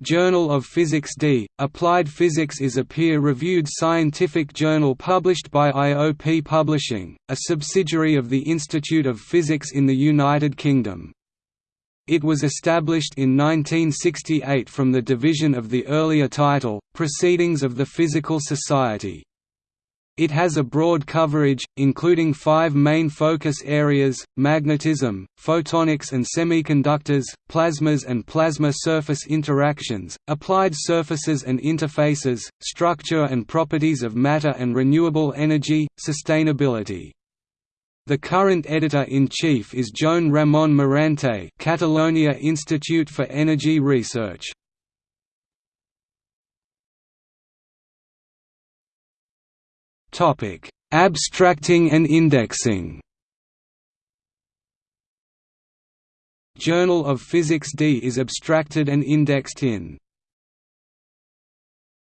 Journal of Physics D. Applied Physics is a peer-reviewed scientific journal published by IOP Publishing, a subsidiary of the Institute of Physics in the United Kingdom. It was established in 1968 from the division of the earlier title, Proceedings of the Physical Society. It has a broad coverage, including five main focus areas, magnetism, photonics and semiconductors, plasmas and plasma surface interactions, applied surfaces and interfaces, structure and properties of matter and renewable energy, sustainability. The current editor-in-chief is Joan Ramon Morante Catalonia Institute for Energy Research. Topic: Abstracting and indexing. Journal of Physics D is abstracted and indexed in